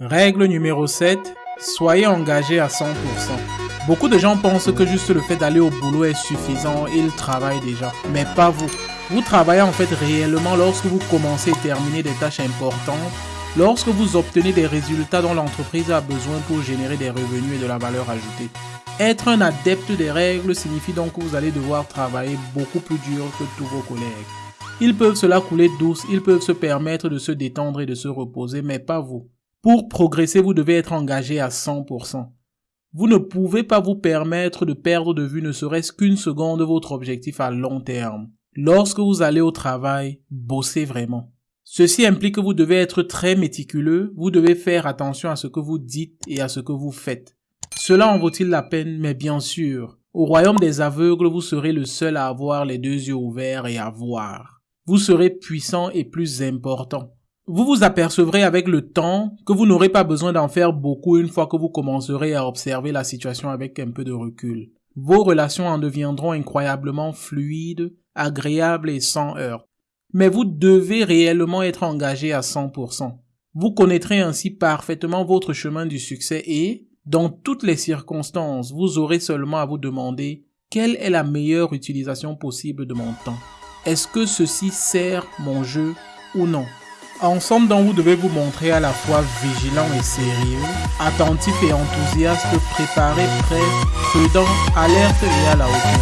Règle numéro 7. Soyez engagé à 100%. Beaucoup de gens pensent que juste le fait d'aller au boulot est suffisant, ils travaillent déjà. Mais pas vous. Vous travaillez en fait réellement lorsque vous commencez et terminez des tâches importantes, lorsque vous obtenez des résultats dont l'entreprise a besoin pour générer des revenus et de la valeur ajoutée. Être un adepte des règles signifie donc que vous allez devoir travailler beaucoup plus dur que tous vos collègues. Ils peuvent se la couler douce, ils peuvent se permettre de se détendre et de se reposer, mais pas vous. Pour progresser, vous devez être engagé à 100%. Vous ne pouvez pas vous permettre de perdre de vue ne serait-ce qu'une seconde votre objectif à long terme. Lorsque vous allez au travail, bossez vraiment. Ceci implique que vous devez être très méticuleux, vous devez faire attention à ce que vous dites et à ce que vous faites. Cela en vaut-il la peine? Mais bien sûr. Au royaume des aveugles, vous serez le seul à avoir les deux yeux ouverts et à voir. Vous serez puissant et plus important. Vous vous apercevrez avec le temps que vous n'aurez pas besoin d'en faire beaucoup une fois que vous commencerez à observer la situation avec un peu de recul. Vos relations en deviendront incroyablement fluides, agréables et sans heurts. Mais vous devez réellement être engagé à 100%. Vous connaîtrez ainsi parfaitement votre chemin du succès et, dans toutes les circonstances, vous aurez seulement à vous demander quelle est la meilleure utilisation possible de mon temps. Est-ce que ceci sert mon jeu ou non? Ensemble donc vous devez vous montrer à la fois vigilant et sérieux, attentif et enthousiaste, préparé, prêt, prudent, alerte et à la hauteur.